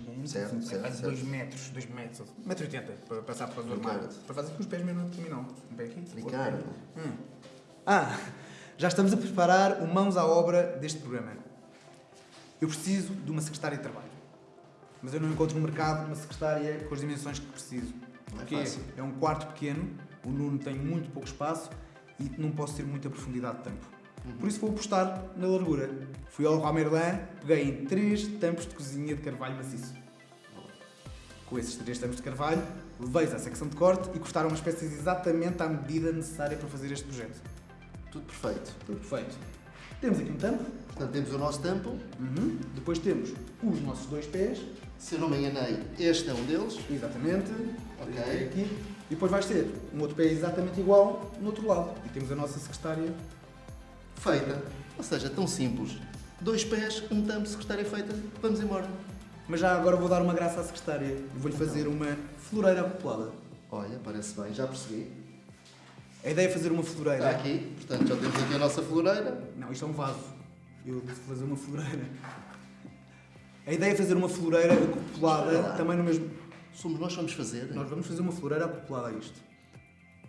gigante, Certo, assim, certo, quase certo. 2 metros, 2 metros, 1,80 metro e oitenta, para passar para o normal. Para fazer com os pés mesmo terminal. Um pé aqui. Ricardo. Hum. Ah, já estamos a preparar o mãos à obra deste programa. Eu preciso de uma secretária de trabalho. Mas eu não encontro no mercado uma secretária com as dimensões que preciso. É Porque fácil. é um quarto pequeno, o Nuno tem muito pouco espaço e não posso ter muita profundidade de tampo. Por isso vou apostar na largura. Fui ao Leroy Merlin, peguei em três tampos de cozinha de carvalho maciço. Com esses três tampos de carvalho, levei-os à secção de corte e cortaram as peças exatamente à medida necessária para fazer este projeto. Tudo perfeito. Tudo perfeito. Temos aqui um tampo, Portanto, temos o nosso tampo. Uhum. depois temos os nossos dois pés, Se eu não me enganei, este é um deles. exatamente, Ok. aqui, e depois vais ter um outro pé exatamente igual no outro lado. E temos a nossa secretária Feita. Ou seja, tão simples. Dois pés, um tampo, secretária feita. Vamos embora. Mas já agora vou dar uma graça à secretária vou-lhe fazer uma floreira acoplada. Olha, parece bem, já percebi. A ideia é fazer uma floreira. Está aqui, portanto, já temos aqui a nossa floreira. Não, isto é um vaso. Eu disse fazer uma floreira. A ideia é fazer uma floreira acoplada lá. também no mesmo. Somos nós que vamos fazer. Nós vamos fazer uma floreira acoplada a isto.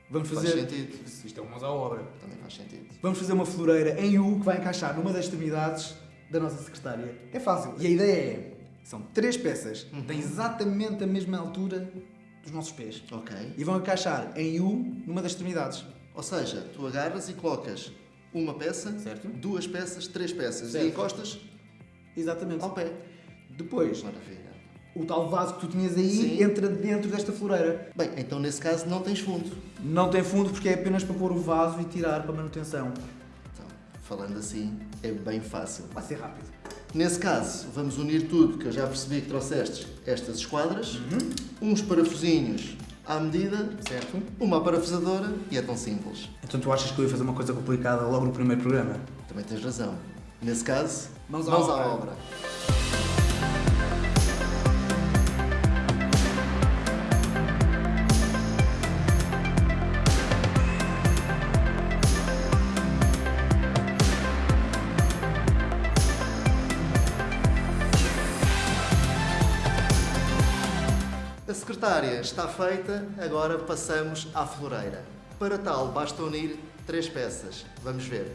Vamos Faz fazer. sentido. Isto é uma mãos à obra. Também faz sentido. Vamos fazer uma floreira em U que vai encaixar numa das extremidades da nossa secretária. É fácil. E a ideia é: são três peças, têm exatamente a mesma altura dos nossos pés. Ok. E vão encaixar em U numa das extremidades. Ou seja, tu agarras e colocas uma peça, Certo. duas peças, três peças Certo. e encostas Exatamente. ao pé. Depois, Maravilha. O tal vaso que tu tinhas aí Sim. entra dentro desta floreira. Bem, então nesse caso não tens fundo. Não tem fundo porque é apenas para pôr o vaso e tirar para manutenção. Então, falando assim, é bem fácil. Vai ser rápido. Nesse caso, vamos unir tudo, que eu já percebi que trouxeste estas esquadras, uns parafusinhos à medida, Certo? uma parafusadora e é tão simples. Então tu achas que eu ia fazer uma coisa complicada logo no primeiro programa? Também tens razão. Nesse caso, Mãos à à obra. obra. Secretária está feita, agora passamos à floreira. Para tal, basta unir três peças. Vamos ver.